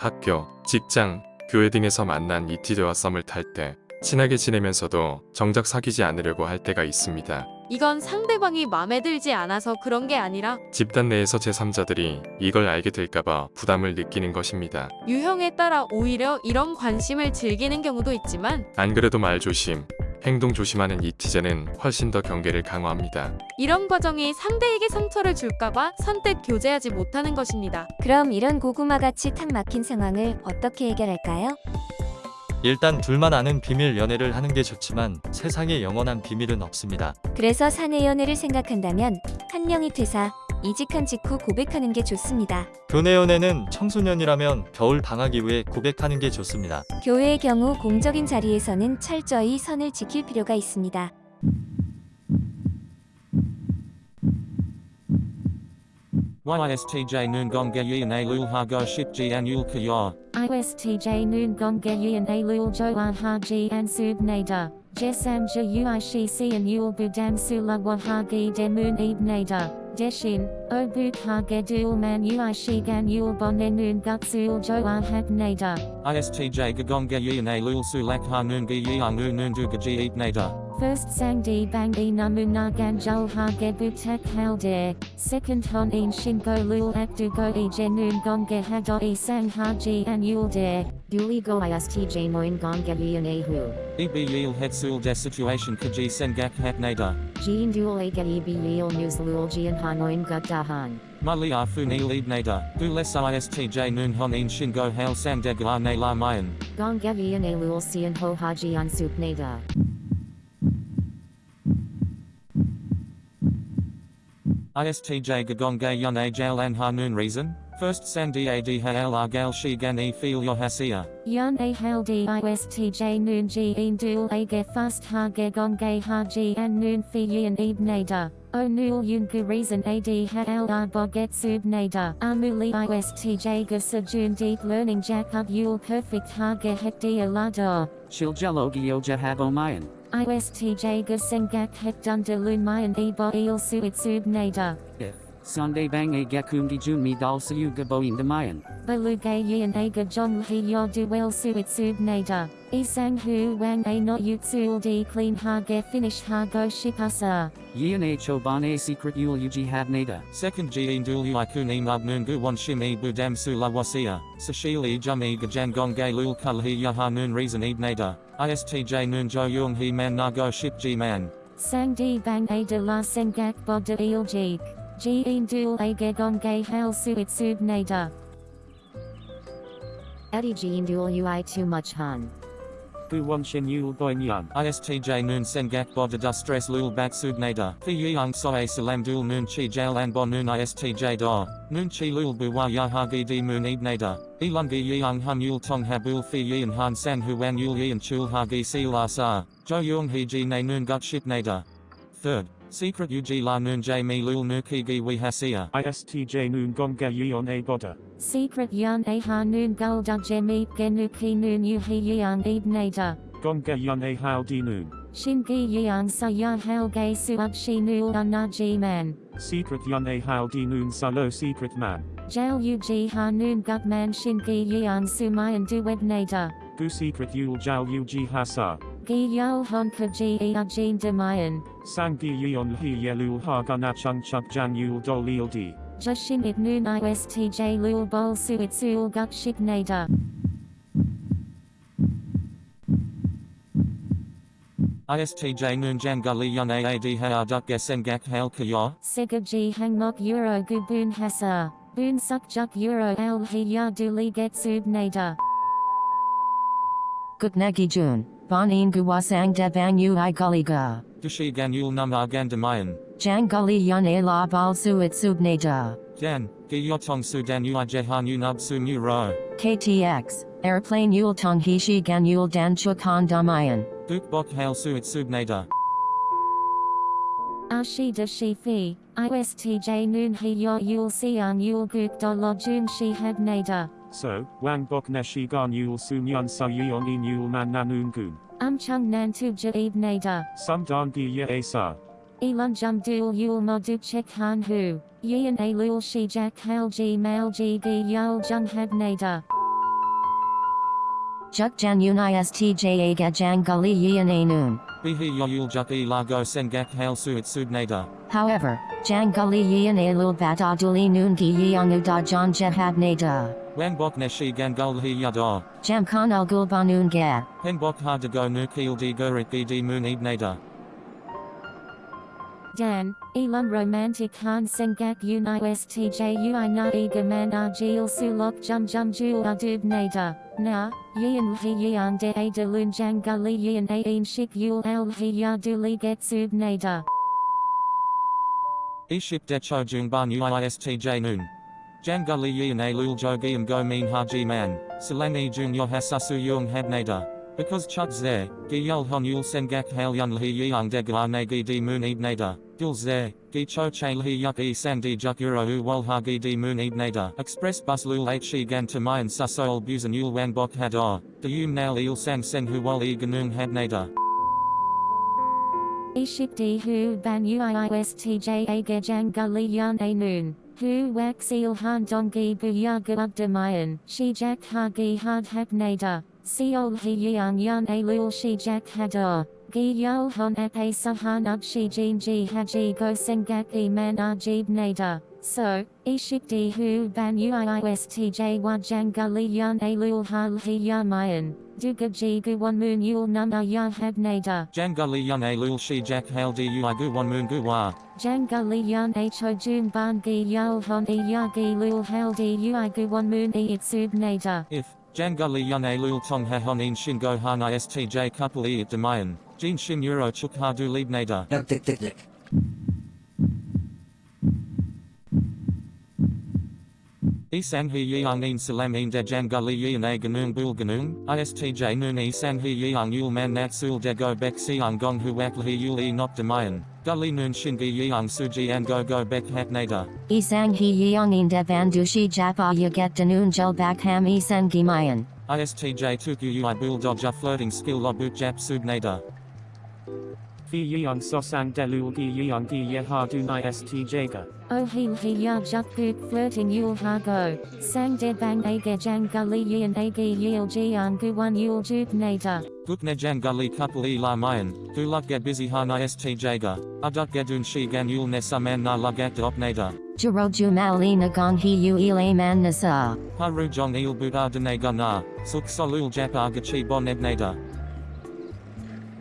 학교, 직장, 교회 등에서 만난 이티제와 썸을 탈 때 친하게 지내면서도 정작 사귀지 않으려고 할 때가 있습니다. 이건 상대방이 마음에 들지 않아서 그런 게 아니라 집단 내에서 제3자들이 이걸 알게 될까봐 부담을 느끼는 것입니다. 유형에 따라 오히려 이런 관심을 즐기는 경우도 있지만 안 그래도 말 조심, 행동 조심하는 이티제는 훨씬 더 경계를 강화합니다. 이런 과정이 상대에게 상처를 줄까봐 선뜻 교제하지 못하는 것입니다. 그럼 이런 고구마같이 탁 막힌 상황을 어떻게 해결할까요? 일단 둘만 아는 비밀 연애를 하는 게 좋지만 세상에 영원한 비밀은 없습니다. 그래서 사내 연애를 생각한다면 한 명이 퇴사, 이직한 직후 고백하는 게 좋습니다. 교내 연애는 청소년이라면 겨울 방학 이후에 고백하는 게 좋습니다. 교회의 경우 공적인 자리에서는 철저히 선을 지킬 필요가 있습니다. YSTJ Anul. ISTJ Haji Nader. Jesam Ja Budam Sula Wahagi Nader. Deshin, O Buk Hage Dual Man Uishi Gan Yul Bonenun Gutsul Joan Hab Nader. ISTJ Gagonga Yin A Lul Sulak Ha Noongi Yang Noonduga Ji Eb Nader. First sang di bang e namuna ganjul hage butek halde. Second hon in shingo lul akdugo e genun gonge hado e sang haji an yulde. Duligo istj moin gonga ehu. Eb Yil Hetsul De Situation Kaji Sengak Hat Nader. Jean dual ega eb yil news lul jian hanoin gutahan. Mali Funil Eb Nader. Gules ISTJ Noon Hon In Shingo Hail Sang Degla Ne La Mayan. Gonga yan a lul sian ho haji on sup nada. ISTJ Gagonga Yun A Jail An Ha Noon Reason. First Sang Dad Haal Argal Shi Gan E Feel Your Hasia. Yan a haldi istj noon ji in dual age fast hage gonge haji an noon fi yin eb nader. O nul yun gu reason ad haal arboget sub nader. Amuli istj gasa jun deep learning jack up yul perfect hage hekdi alado. Shiljello Gyoja Habomayan. ISTJ gasengak hek dunder lun mayan ebo il suit sub nader. If. Sunday bang a gakumdi jumi dal sayu gaboin damayan. Balugay yin aga jong hi yo duel suit sub nader. Isang hu wang a not yutsul di clean hage finish hago shipasa. Yin a choban a secret yul uji habnada. Second G In Dul Uikun E Mug Noon Gu Wan Shim E Budam Su La Wasia. Sashil E Jum E Gajan Gonga Lul Kul He Yaha Noon Reason Eb Nader. ISTJ Noon Jo Yung He Man Nago Ship G Man. Sang di bang a de la sengak bod de il. Ji in dual age gonge hal suit sub nader. Eddie Jean dual ui too much han. Bu Wan Shin Yul Boin Yan. ISTJ Noon Sengak Bodada Stress Lul Bak Sub Nader. Fi Yang Soe Salam Dul Noon Chi Jail An Bon Noon ISTJ Da. Noon Chi Lul Bu Wa Yahagi Di Moon Eb Nader. Elungi Yang Hun Yul Tong Habul Fi Yin Han San Huan Yul Yin Chul Hagi Asa. Jo Yung He Ji Na Noon Gut Ship Nader. Third. Secret Uji La Noon J Mi Lul Nuki Gi Wi Hasia. ISTJ Noon Gonga Yeon A Boda. Secret yan a ha noon gulda jemip genuki noon yuhi yang eb nader. Gonga Yun A Howdy Noon. Shingi yang sa ya helge suat shi nul anaji man. Secret Yun A Howdy Noon Salo Secret Man. Jail uji ha noon gutman shingi yang sumayan duweb nader. Bu Secret Yul Jal Uji Hasa. Gi yol honka ji a jin demayan. Sangi Yeon He Yelul Hagana Chung Chuk Jan Yul Dol Lil D. Jushin it noon istj lul bol suit sul gut shik nader. ISTJ Noon Jangali Yun Aad Haa Duk Gesengak Hail Kaya. Sega ji hangmok euro gubun hasa. Boon suk juk euro al hi ya duli get sub nader. Gutnagi Jun, Bonin Guwasang Devang Ui Gulliga. Dushi Gan Yul Num Argandamayan. Jang Gully Yun A La Bal Suit Subnada. Jan. Gi Yotong Sudan Ui Jehan Unub Su Mu Ro. KTX, Airplane Yul Tong Hishi Gan Yul Dan Chukan Damayan. Duk Bok Hail Suit Subnada. Ashida shi fi. ISTJ noon hi yo yul sian yul guk do lo jun shi had nader. So, Wang Bok Neshi Gan Yul Sun Yun Sa Yeon In Yul Man Nanoon Goon. Am chung nan tu ja eb nader. Sum Dan Gi Ye A Sa. Elon jum dul yul mo du chek han hu. Yin a lul shi jack hal ji mal ji gi yul jung had nader. Juk jan un istj aga jang gully yian a noon. Bihi yoyul juk e lago sengak hail suit subnada. However, jang gully yian a lul bat aduli noon gi yang da jan jehab nada. Wangbok neshi gangul hi yada. Jam khan al gulbanun ga. Henbok hardago nu keel di gurit di moon ibnada. Dan, Elam Romantic Han Sengak Un Istj Ui Na Ega Man Argil Sulok Jum Jum Jul Adub Nada, Na, Yian Hi Yian De Ada Lun Jang Gully Yian Ain Shik Yul Al Hi Yaduli Getsub Nada. Iship decho jung ban uistj noon. Janguli yi na lul jogium go mean haji man, silangi jung yohasasu yung habnada. Because chuk zeh, gi yul hon yul sengak yang de ne gi di moon ibnada. Gil zeh, gi cho hi yuk e sang di juk euro u wal ha gi di moon ibnada. Express bus lul h gan tamayan susol busan yul wang bok hadar. De yum nail il sang seng hu wal e ganung habnada. Iship di hu ban uistj aga jang gully yan a noon. Hu seal han dongi bu yaga abdamayan. Shi jack hagi had hab nada. Seol hi yang yan a lul shi jack hadar. Gi yol hon ep a sahan up shi jin ji haji go sengak e man ajib nada. So, iship di hu ban uistj wa jang gully yan a lul hal hi yamayan. Duga ji gu one moon yul num a ya hab nada. Janguli yun a lul shi jack hail di ui gu one moon gu wa. Jangali yan ho jum ban gi yul hon e ya gi lul hal di ui gu one moon e itsub nada. If, Janguli yun a lul tong ha hon in shin go han istj couple e at demayan, jin shin euro chuk Isang hi yang in salam in de jangali yang a ganung bul ganung, istj nun isang hi yang yul man nat sul de go bek siang gong hu wak hi yul e not demayan, gully nun shingi yang suji and go go bek hat nada. Isang hi yang in de van dushi japa yaget danun jul bak ham isang gimayan. ISTJ tuku ui bul dodja flirting skill lobut jap subnada. Fi yang sosang delul gi yang gi ye ha du istj ga. Oh hil hi ya juk puk flirting yul ha go. Sang de bang aga jang gully yan aga yil jian gu one yul juk nada. Gukne jangali couple e la mayan, luk get busy han istj ga, aduk gedun shi gan yul ne saman na lugat de opnada. Juro jumali nagong hi u ile man nasa. Haru jong il buddha dene ga na, suk solul jap agachi bon ebnada.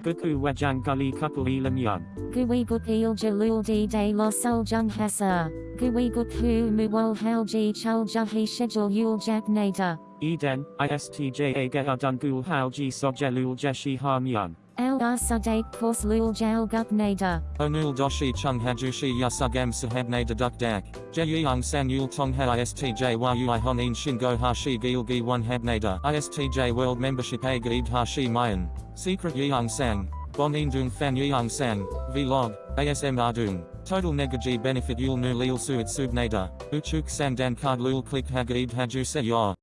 Guku wajang gully couple elam yan. Gui gut il jalul di de lo sol jung hasa. Gui gut hu mu wol hal ji chul juhi schedule yul jak nada. Eden, istj aga adun gul hal ji sojelul jeshi ham yan. Al asade kos lul jal gup nada. Onul doshi chung hajushi yasugam sahabnada duk dak, jeyang sang yul tong ha istj ui honin shingo hashi gil gi one habnada. ISTJ world membership aga ibd hashi mayan. Secret yang sang. Bon indung fan yang sang. Vlog. ASM ardung. Total negaji benefit yul nu lil suit subnada. Uchuk sang dan card lul click haga ibd haju se.